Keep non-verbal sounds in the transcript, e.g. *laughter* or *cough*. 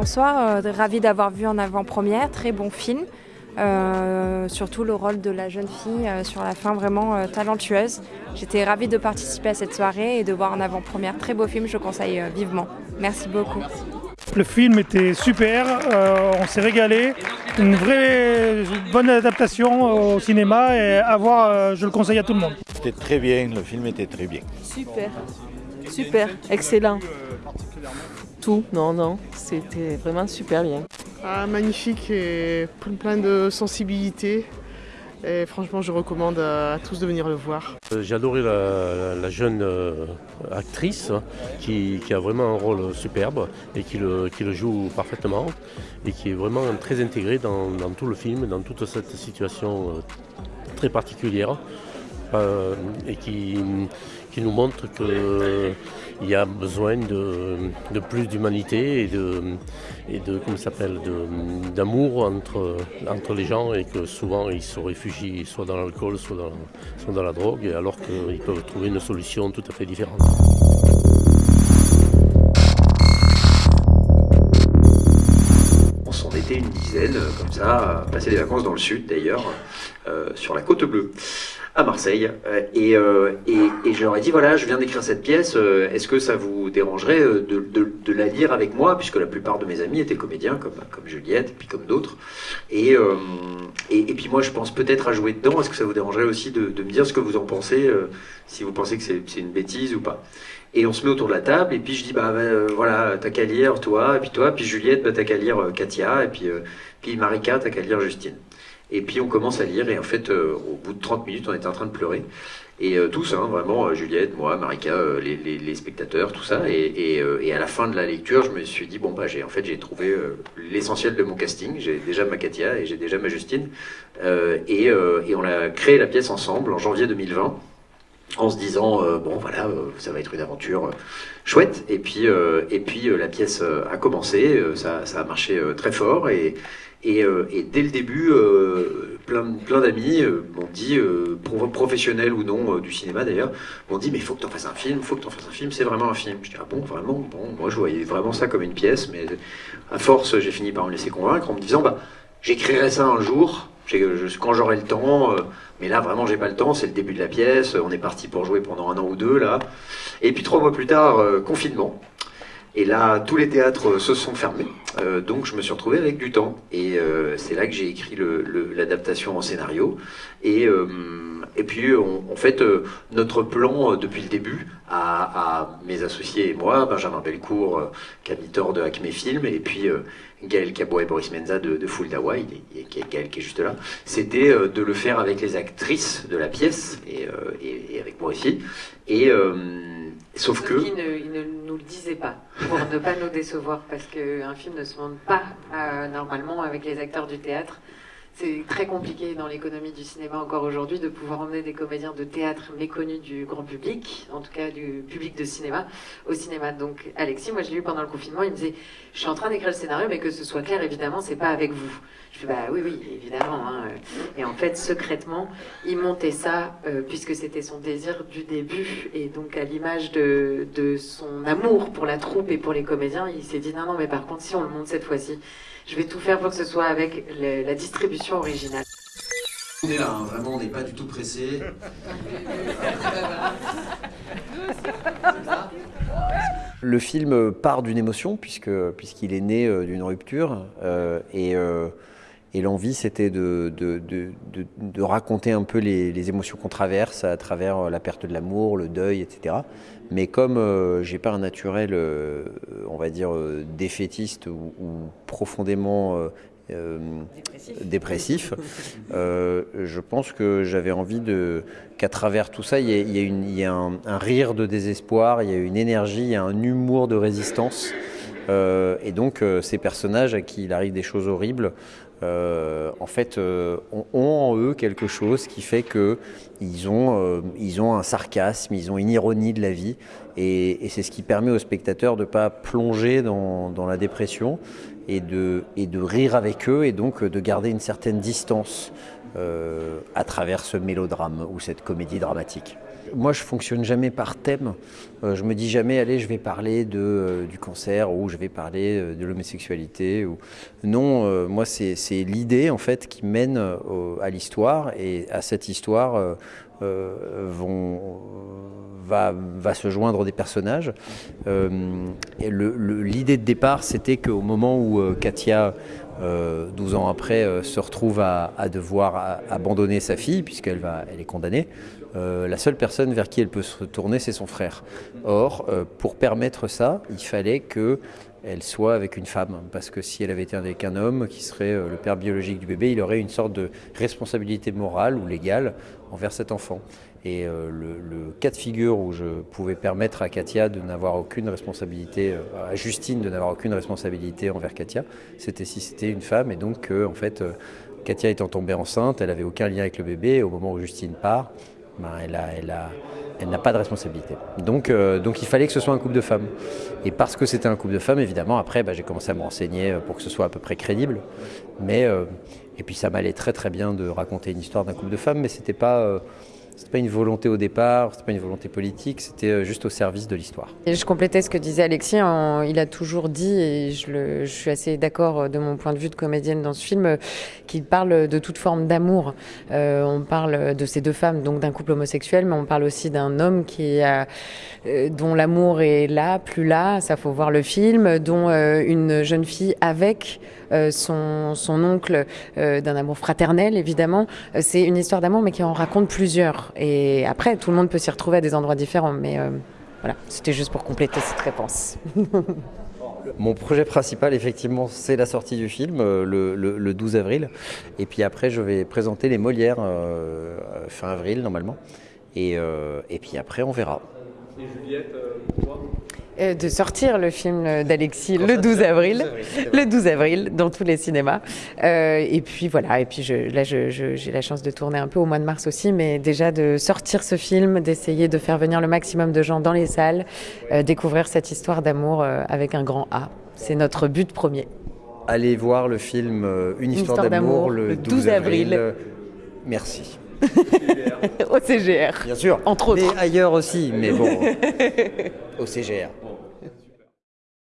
Bonsoir, euh, ravi d'avoir vu en avant-première, très bon film. Euh, surtout le rôle de la jeune fille euh, sur la fin vraiment talentueuse. J'étais ravie de participer à cette soirée et de voir en avant-première très beau film, je conseille vivement. Merci beaucoup. Le film était super, euh, on s'est régalé, une vraie bonne adaptation au cinéma et à voir, euh, je le conseille à tout le monde. C'était très bien, le film était très bien. Super, super, excellent. Tout, non, non, c'était vraiment super bien. Ah, magnifique et plein, plein de sensibilité. Franchement, je recommande à, à tous de venir le voir. Euh, J'ai adoré la, jeune euh, actrice hein, qui, a vraiment un rôle superbe et qui le, joue parfaitement et qui est vraiment très intégrée dans, tout le film, dans toute cette situation euh, très particulière euh, et qui, nous montre qu'il y a besoin de, plus d'humanité et de, et de comment s'appelle d'amour entre, entre les gens et que souvent ils se réfugient soit dans l'alcool, soit dans, soit dans la drogue, alors qu'ils peuvent trouver une solution tout à fait différente. On s'en était une dizaine, euh, comme ça, à passer des vacances dans le sud d'ailleurs, euh, sur la côte bleue, à Marseille. Euh, et, euh, et, et je leur ai dit, voilà, je viens d'écrire cette pièce, euh, est-ce que ça vous dérangerait de, de- de la lire avec moi, puisque la plupart de mes amis étaient comédiens, comme, comme Juliette, et puis comme d'autres. Et, et, et puis moi, je pense peut-être à jouer dedans, est-ce que ça vous dérangerait aussi de, de me dire ce que vous en pensez, si vous pensez que c'est une bêtise ou pas? Et on se met autour de la table, et puis je dis, bah euh, voilà, t'as qu'à lire, toi, et puis toi, puis Juliette, bah, t'as qu'à lire Katia, et puis, euh, puis Marika, t'as qu'à lire Justine. Et puis on commence à lire, et en fait, euh, au bout de 30 minutes, on était en train de pleurer. Et euh, tous, hein, vraiment, euh, Juliette, moi, Marika, euh, les, les, les spectateurs, tout ça. Et, et, euh, et à la fin de la lecture, je me suis dit, bon, bah, j'ai, en fait, j'ai trouvé l'essentiel de mon casting. J'ai déjà ma Katia et j'ai déjà ma Justine. Et, et on a créé la pièce ensemble en janvier 2020 en se disant euh, bon voilà euh, ça va être une aventure euh, chouette. Et puis et puis la pièce a commencé ça, ça a marché très fort. Et et, dès le début plein plein d'amis m'ont dit pro- professionnels ou non du cinéma d'ailleurs m'ont dit mais faut que tu fasses un film faut que tu fasses un film c'est vraiment un film. Je dis ah bon vraiment? Bon moi je voyais vraiment ça comme une pièce mais à force j'ai fini par me laisser convaincre en me disant bah j'écrirai ça un jour quand j'aurai le temps euh, mais là, vraiment, j'ai pas le temps. C'est le début de la pièce. On est parti pour jouer pendant un an ou deux, là. Et puis, trois mois plus tard, euh, confinement. Et là, tous les théâtres euh, se sont fermés. Euh, donc, je me suis retrouvé avec du temps. Et euh, c'est là que j'ai écrit l'adaptation en scénario. Et, euh, et puis, on- en fait, euh, notre plan euh, depuis le début, à, à mes associés et moi, Benjamin Belcourt, Camille de Acme Film, et puis Gaël Cabot et Boris Menza de, de Full Dawa, il est- il est- Gaël qui est juste là, c'était de le faire avec les actrices de la pièce, et, et, et avec moi aussi. Et, sauf que... Il ne, il ne nous le disait pas, pour ne pas nous décevoir, parce qu'un film ne se monte pas euh, normalement avec les acteurs du théâtre. C'est très compliqué dans l'économie du cinéma encore aujourd'hui de pouvoir emmener des comédiens de théâtre méconnus du grand public, en tout cas du public de cinéma, au cinéma. Donc Alexis, moi je l'ai eu pendant le confinement, il me disait Je suis en train d'écrire le scénario, mais que ce soit clair, évidemment, c'est pas avec vous. Je fais Bah oui, oui, évidemment. hein. Et en fait, secrètement, il montait ça, euh, puisque c'était son désir du début, et donc à l'image de, son amour pour la troupe et pour les comédiens, il s'est dit Non, non, mais par contre, si on le monte cette fois-ci, je vais tout faire pour que ce soit avec la distribution originale. On est là, hein, vraiment, on n'est pas du tout pressé. *laughs* Le film part d'une émotion puisque puisqu'il est né euh, d'une rupture euh, et, euh, et l'envie c'était de, de, de, de- de raconter un peu les, les émotions qu'on traverse à travers la perte de l'amour, le deuil, etc. Mais comme euh, j'ai pas un naturel, euh, on va dire défaitiste ou, ou profondément euh, dépressif, *laughs* euh, je pense que j'avais envie de qu'à travers tout ça, il y a, il y a une- il y a un, un rire de désespoir, il y a une énergie, il y a un humour de résistance. Euh, et donc, euh, ces personnages à qui il arrive des choses horribles, en fait, ont, ont en eux quelque chose qui fait que ils ont, euh, ils ont un sarcasme, ils ont une ironie de la vie, et, c'est ce qui permet aux spectateurs de ne pas plonger dans, la dépression et de, rire avec eux et donc de garder une certaine distance à travers ce mélodrame ou cette comédie dramatique. Moi, je fonctionne jamais par thème. Euh, je me dis jamais, allez, je vais parler de, euh, du cancer ou je vais parler euh, de l'homosexualité. Non, moi, c'est l'idée en fait qui mène à l'histoire et à cette histoire vont, va, se joindre des personnages. L'idée de départ, c'était qu'au moment où Katia 12 ans après, se retrouve à, devoir abandonner sa fille, puisqu'elle elle est condamnée, euh, la seule personne vers qui elle peut se tourner, c'est son frère. Or, euh, pour permettre ça, il fallait qu'elle soit avec une femme, parce que si elle avait été avec un homme qui serait euh, le père biologique du bébé, il aurait une sorte de responsabilité morale ou légale envers cet enfant. Et le, cas de figure où je pouvais permettre à Katia de n'avoir aucune responsabilité, à Justine de n'avoir aucune responsabilité envers Katia, c'était si c'était une femme, et donc en fait, Katia étant tombée enceinte, elle n'avait aucun lien avec le bébé, et au moment où Justine part, ben, elle n'a pas de responsabilité. Donc, euh, donc il fallait que ce soit un couple de femmes. Et parce que c'était un couple de femmes, évidemment, après, ben, j'ai commencé à me renseigner pour que ce soit à peu près crédible. Mais, euh, et puis ça m'allait très très bien de raconter une histoire d'un couple de femmes, mais c'était pas... Euh, c'était pas une volonté au départ, c'était pas une volonté politique, c'était euh, juste au service de l'histoire. Je complétais ce que disait Alexis. il a toujours dit, et je, suis assez d'accord euh, de mon point de vue de comédienne dans ce film, euh, qu'il parle de toute forme d'amour. on parle de ces deux femmes, donc d'un couple homosexuel, mais on parle aussi d'un homme dont l'amour est là, plus là. Ça faut voir le film, dont une jeune fille avec son, son oncle d'un amour fraternel, évidemment. C'est une histoire d'amour, mais qui en raconte plusieurs. Et après, tout le monde peut s'y retrouver à des endroits différents. Mais euh, voilà, c'était juste pour compléter cette réponse. *laughs* Mon projet principal, effectivement, c'est la sortie du film euh, le, 12 avril. Et puis après, je vais présenter les Molières euh, fin avril, normalement. Et, et puis après, on verra. Et Juliette, euh, de sortir le film d'Alexis le 12 avril, le 12 avril dans tous les cinémas. Euh, et puis voilà, et puis je, là j'ai la chance de tourner un peu au mois de mars aussi, mais déjà de sortir ce film, d'essayer de faire venir le maximum de gens dans les salles, euh, découvrir cette histoire d'amour avec un grand A. C'est notre but premier. Allez voir le film Une histoire, d'amour le 12, avril. Merci. *laughs* au CGR. Bien sûr. Entre autres. Mais ailleurs aussi, mais bon. *laughs* au CGR.